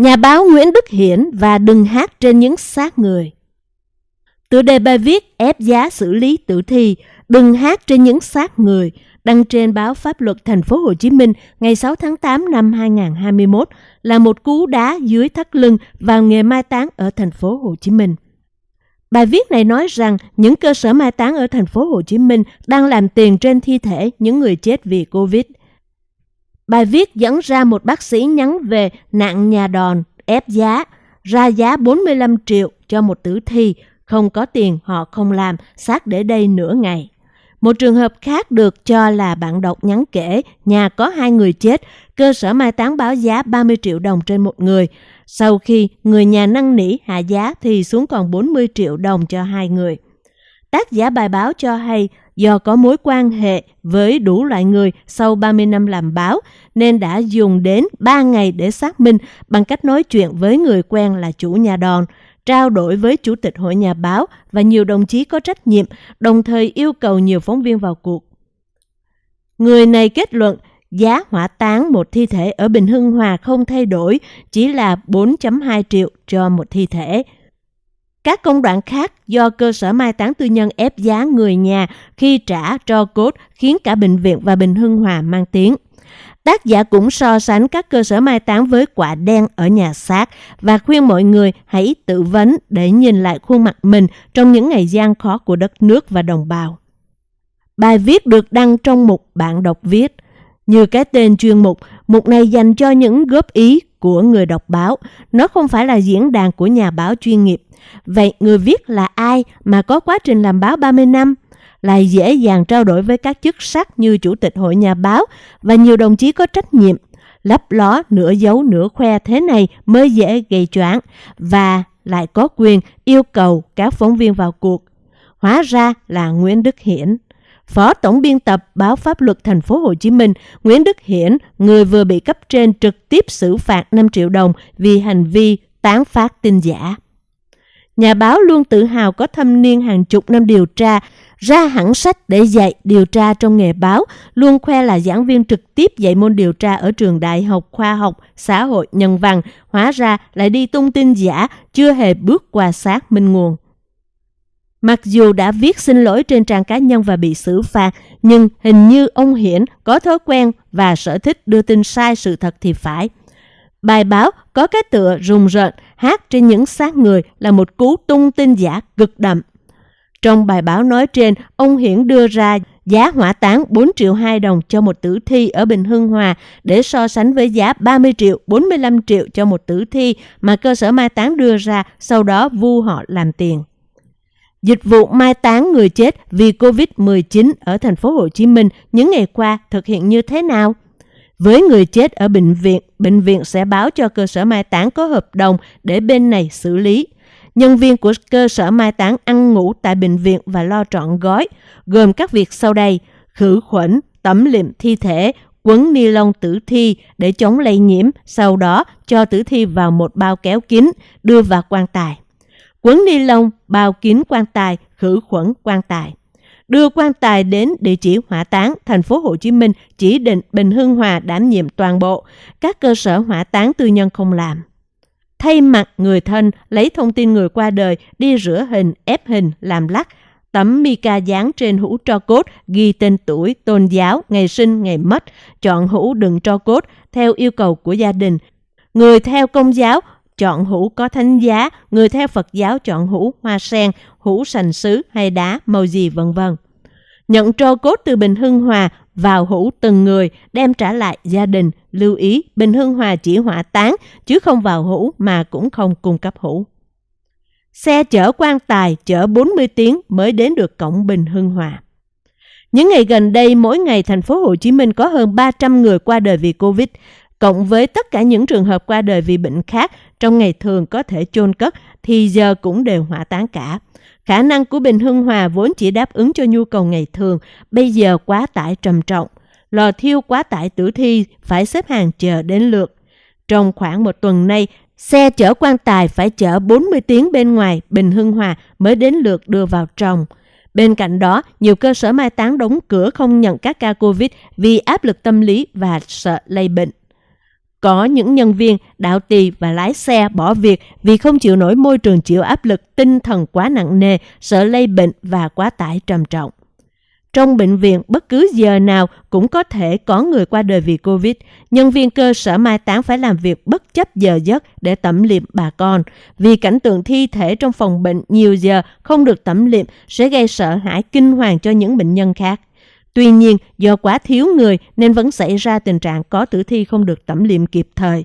Nhà báo Nguyễn Đức Hiển và đừng hát trên những xác người. Tựa đề bài viết ép giá xử lý tử thi, đừng hát trên những xác người đăng trên báo Pháp luật Thành phố Hồ Chí Minh ngày 6 tháng 8 năm 2021 là một cú đá dưới thắt lưng vào nghề mai táng ở thành phố Hồ Chí Minh. Bài viết này nói rằng những cơ sở mai táng ở thành phố Hồ Chí Minh đang làm tiền trên thi thể những người chết vì Covid. Bài viết dẫn ra một bác sĩ nhắn về nạn nhà đòn, ép giá, ra giá 45 triệu cho một tử thi, không có tiền họ không làm, xác để đây nửa ngày. Một trường hợp khác được cho là bạn đọc nhắn kể, nhà có hai người chết, cơ sở mai táng báo giá 30 triệu đồng trên một người. Sau khi người nhà năn nỉ hạ giá thì xuống còn 40 triệu đồng cho hai người. Tác giả bài báo cho hay do có mối quan hệ với đủ loại người sau 30 năm làm báo nên đã dùng đến 3 ngày để xác minh bằng cách nói chuyện với người quen là chủ nhà đòn trao đổi với Chủ tịch Hội Nhà báo và nhiều đồng chí có trách nhiệm, đồng thời yêu cầu nhiều phóng viên vào cuộc. Người này kết luận giá hỏa táng một thi thể ở Bình Hưng Hòa không thay đổi, chỉ là 4.2 triệu cho một thi thể. Các công đoạn khác do cơ sở mai táng tư nhân ép giá người nhà khi trả cho cốt khiến cả bệnh viện và Bình Hưng Hòa mang tiếng. Tác giả cũng so sánh các cơ sở mai táng với quả đen ở nhà xác và khuyên mọi người hãy tự vấn để nhìn lại khuôn mặt mình trong những ngày gian khó của đất nước và đồng bào. Bài viết được đăng trong một Bạn đọc viết. Như cái tên chuyên mục, mục này dành cho những góp ý của người đọc báo. Nó không phải là diễn đàn của nhà báo chuyên nghiệp. Vậy người viết là ai mà có quá trình làm báo 30 năm? lại dễ dàng trao đổi với các chức sắc như Chủ tịch Hội Nhà báo và nhiều đồng chí có trách nhiệm. Lấp ló, nửa dấu nửa khoe thế này mới dễ gây choáng và lại có quyền yêu cầu các phóng viên vào cuộc. Hóa ra là Nguyễn Đức Hiển. Phó Tổng biên tập báo Pháp luật Thành phố Hồ Chí Minh, Nguyễn Đức Hiển, người vừa bị cấp trên trực tiếp xử phạt 5 triệu đồng vì hành vi tán phát tin giả. Nhà báo luôn tự hào có thâm niên hàng chục năm điều tra, ra hẳn sách để dạy điều tra trong nghề báo, luôn khoe là giảng viên trực tiếp dạy môn điều tra ở trường đại học khoa học, xã hội, nhân văn, hóa ra lại đi tung tin giả, chưa hề bước qua xác minh nguồn. Mặc dù đã viết xin lỗi trên trang cá nhân và bị xử phạt, nhưng hình như ông Hiển có thói quen và sở thích đưa tin sai sự thật thì phải. Bài báo có cái tựa rùng rợn, hát trên những xác người là một cú tung tin giả cực đậm. Trong bài báo nói trên, ông Hiển đưa ra giá hỏa táng 4 triệu 2 đồng cho một tử thi ở Bình Hưng Hòa để so sánh với giá 30 triệu, 45 triệu cho một tử thi mà cơ sở mai táng đưa ra, sau đó vu họ làm tiền. Dịch vụ mai táng người chết vì Covid-19 ở thành phố Hồ Chí Minh những ngày qua thực hiện như thế nào? Với người chết ở bệnh viện, bệnh viện sẽ báo cho cơ sở mai táng có hợp đồng để bên này xử lý. Nhân viên của cơ sở mai táng ăn ngủ tại bệnh viện và lo trọn gói, gồm các việc sau đây, khử khuẩn, tẩm liệm thi thể, quấn ni lông tử thi để chống lây nhiễm, sau đó cho tử thi vào một bao kéo kín, đưa vào quan tài. Quấn ni lông, bao kín quan tài, khử khuẩn quan tài. Đưa quan tài đến địa chỉ hỏa táng thành phố Hồ Chí Minh chỉ định Bình Hưng Hòa đảm nhiệm toàn bộ, các cơ sở hỏa táng tư nhân không làm thay mặt người thân lấy thông tin người qua đời đi rửa hình, ép hình, làm lắc, tấm mica dán trên hũ tro cốt ghi tên tuổi, tôn giáo, ngày sinh, ngày mất, chọn hũ đựng tro cốt theo yêu cầu của gia đình. Người theo công giáo chọn hũ có thánh giá, người theo Phật giáo chọn hũ hoa sen, hũ sành sứ hay đá, màu gì vân vân. Nhận tro cốt từ Bình Hưng Hòa vào hũ từng người, đem trả lại gia đình. Lưu ý, Bình Hưng Hòa chỉ hỏa táng, chứ không vào hũ mà cũng không cung cấp hũ. Xe chở quan tài chở 40 tiếng mới đến được cổng Bình Hưng Hòa. Những ngày gần đây, mỗi ngày thành phố Hồ Chí Minh có hơn 300 người qua đời vì Covid, cộng với tất cả những trường hợp qua đời vì bệnh khác trong ngày thường có thể chôn cất thì giờ cũng đều hỏa táng cả. Khả năng của Bình Hưng Hòa vốn chỉ đáp ứng cho nhu cầu ngày thường, bây giờ quá tải trầm trọng. Lò thiêu quá tải tử thi phải xếp hàng chờ đến lượt. Trong khoảng một tuần nay, xe chở quan tài phải chở 40 tiếng bên ngoài Bình Hưng Hòa mới đến lượt đưa vào trong. Bên cạnh đó, nhiều cơ sở mai táng đóng cửa không nhận các ca Covid vì áp lực tâm lý và sợ lây bệnh. Có những nhân viên, đạo tỳ và lái xe bỏ việc vì không chịu nổi môi trường chịu áp lực tinh thần quá nặng nề, sợ lây bệnh và quá tải trầm trọng. Trong bệnh viện, bất cứ giờ nào cũng có thể có người qua đời vì Covid. Nhân viên cơ sở mai táng phải làm việc bất chấp giờ giấc để tẩm liệm bà con. Vì cảnh tượng thi thể trong phòng bệnh nhiều giờ không được tẩm liệm sẽ gây sợ hãi kinh hoàng cho những bệnh nhân khác. Tuy nhiên, do quá thiếu người nên vẫn xảy ra tình trạng có tử thi không được tẩm liệm kịp thời.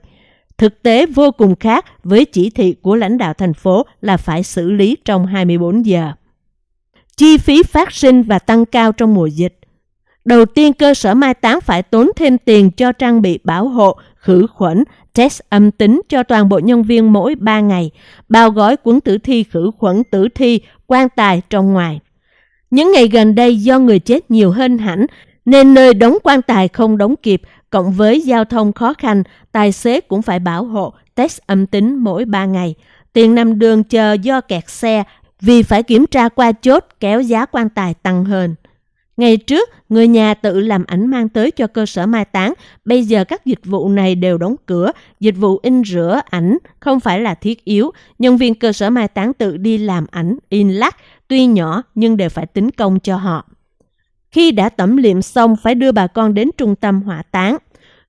Thực tế vô cùng khác với chỉ thị của lãnh đạo thành phố là phải xử lý trong 24 giờ. Chi phí phát sinh và tăng cao trong mùa dịch. Đầu tiên, cơ sở mai táng phải tốn thêm tiền cho trang bị bảo hộ, khử khuẩn, test âm tính cho toàn bộ nhân viên mỗi 3 ngày, bao gói cuốn tử thi khử khuẩn tử thi, quan tài trong ngoài. Những ngày gần đây do người chết nhiều hơn hẳn, nên nơi đóng quan tài không đóng kịp, cộng với giao thông khó khăn, tài xế cũng phải bảo hộ, test âm tính mỗi 3 ngày. Tiền nằm đường chờ do kẹt xe vì phải kiểm tra qua chốt kéo giá quan tài tăng hơn. Ngày trước, người nhà tự làm ảnh mang tới cho cơ sở mai táng. Bây giờ các dịch vụ này đều đóng cửa. Dịch vụ in rửa ảnh không phải là thiết yếu. Nhân viên cơ sở mai táng tự đi làm ảnh, in lắc, tuy nhỏ nhưng đều phải tính công cho họ. Khi đã tẩm liệm xong phải đưa bà con đến trung tâm hỏa táng.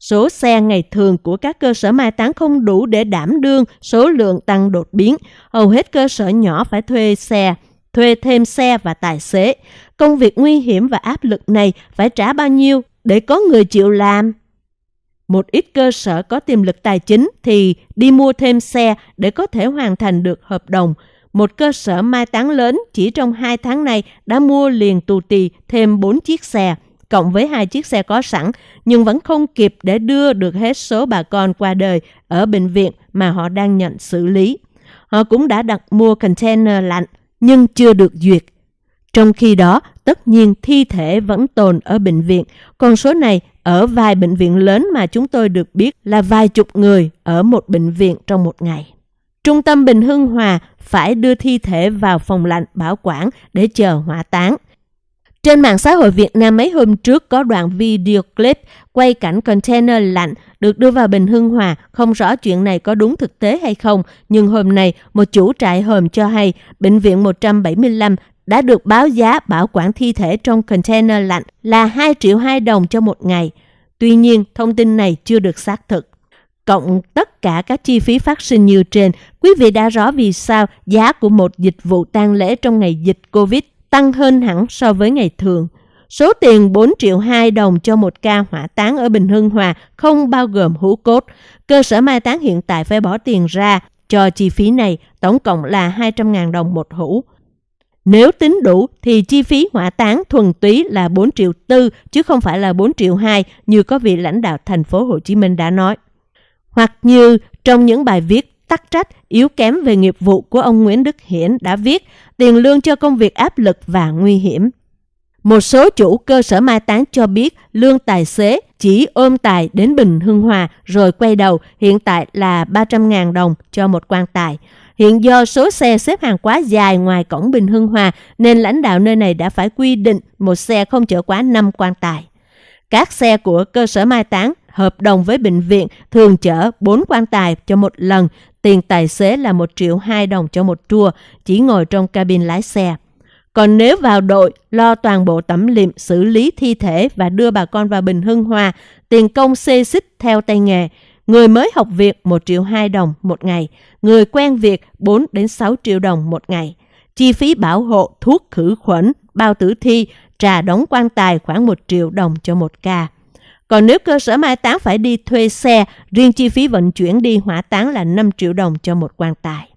Số xe ngày thường của các cơ sở mai táng không đủ để đảm đương số lượng tăng đột biến. Hầu hết cơ sở nhỏ phải thuê xe, thuê thêm xe và tài xế. Công việc nguy hiểm và áp lực này phải trả bao nhiêu để có người chịu làm? Một ít cơ sở có tiềm lực tài chính thì đi mua thêm xe để có thể hoàn thành được hợp đồng. Một cơ sở mai táng lớn chỉ trong 2 tháng này đã mua liền tù tì thêm 4 chiếc xe cộng với hai chiếc xe có sẵn, nhưng vẫn không kịp để đưa được hết số bà con qua đời ở bệnh viện mà họ đang nhận xử lý. Họ cũng đã đặt mua container lạnh, nhưng chưa được duyệt. Trong khi đó, tất nhiên thi thể vẫn tồn ở bệnh viện, con số này ở vài bệnh viện lớn mà chúng tôi được biết là vài chục người ở một bệnh viện trong một ngày. Trung tâm Bình Hưng Hòa phải đưa thi thể vào phòng lạnh bảo quản để chờ hỏa táng. Trên mạng xã hội Việt Nam mấy hôm trước có đoạn video clip quay cảnh container lạnh được đưa vào Bình Hưng Hòa. Không rõ chuyện này có đúng thực tế hay không, nhưng hôm nay một chủ trại hòm cho hay Bệnh viện 175 đã được báo giá bảo quản thi thể trong container lạnh là 2 triệu 2 đồng cho một ngày. Tuy nhiên, thông tin này chưa được xác thực. Cộng tất cả các chi phí phát sinh như trên, quý vị đã rõ vì sao giá của một dịch vụ tang lễ trong ngày dịch Covid tăng hơn hẳn so với ngày thường. Số tiền 4 triệu 2 đồng cho một ca hỏa táng ở Bình Hưng Hòa không bao gồm hũ cốt. Cơ sở mai táng hiện tại phải bỏ tiền ra cho chi phí này, tổng cộng là 200.000 đồng một hũ. Nếu tính đủ thì chi phí hỏa táng thuần túy là 4 triệu tư chứ không phải là 4 triệu 2 như có vị lãnh đạo thành phố Hồ Chí Minh đã nói. Hoặc như trong những bài viết tắc trách, yếu kém về nghiệp vụ của ông Nguyễn Đức Hiển đã viết tiền lương cho công việc áp lực và nguy hiểm. Một số chủ cơ sở mai táng cho biết lương tài xế chỉ ôm tài đến Bình Hưng Hòa rồi quay đầu hiện tại là 300.000 đồng cho một quan tài. Hiện do số xe xếp hàng quá dài ngoài cổng Bình Hưng Hòa nên lãnh đạo nơi này đã phải quy định một xe không chở quá 5 quan tài. Các xe của cơ sở mai táng hợp đồng với bệnh viện thường chở 4 quan tài cho một lần, tiền tài xế là 1 triệu 2 đồng cho một tour, chỉ ngồi trong cabin lái xe. Còn nếu vào đội, lo toàn bộ tẩm liệm, xử lý thi thể và đưa bà con vào Bình Hưng Hòa, tiền công xê xích theo tay nghề. Người mới học việc 1 triệu 2 đồng một ngày, người quen việc 4 đến 6 triệu đồng một ngày. Chi phí bảo hộ, thuốc khử khuẩn, bao tử thi, trà đóng quan tài khoảng 1 triệu đồng cho một ca. Còn nếu cơ sở mai táng phải đi thuê xe, riêng chi phí vận chuyển đi hỏa táng là 5 triệu đồng cho một quan tài.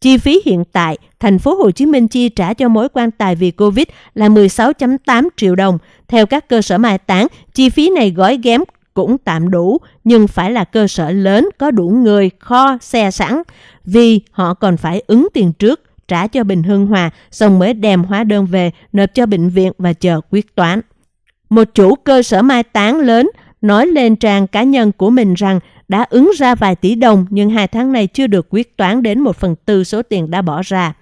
Chi phí hiện tại, thành phố Hồ Chí Minh chi trả cho mỗi quan tài vì Covid là 16.8 triệu đồng. Theo các cơ sở mai táng, chi phí này gói ghém cũng tạm đủ, nhưng phải là cơ sở lớn có đủ người, kho, xe sẵn, vì họ còn phải ứng tiền trước, trả cho Bình Hưng Hòa, xong mới đem hóa đơn về, nộp cho bệnh viện và chờ quyết toán. Một chủ cơ sở mai táng lớn nói lên trang cá nhân của mình rằng đã ứng ra vài tỷ đồng nhưng hai tháng này chưa được quyết toán đến một phần tư số tiền đã bỏ ra.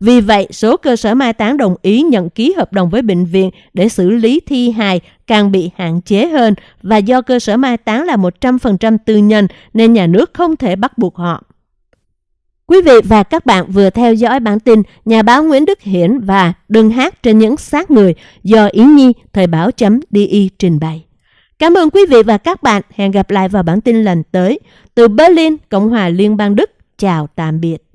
Vì vậy, số cơ sở mai táng đồng ý nhận ký hợp đồng với bệnh viện để xử lý thi hài càng bị hạn chế hơn và do cơ sở mai táng là 100% tư nhân nên nhà nước không thể bắt buộc họ. Quý vị và các bạn vừa theo dõi bản tin nhà báo Nguyễn Đức Hiển và Đừng hát trên những xác người do Yến Nhi Thời báo.di trình bày. Cảm ơn quý vị và các bạn. Hẹn gặp lại vào bản tin lần tới. Từ Berlin, Cộng hòa Liên bang Đức. Chào tạm biệt.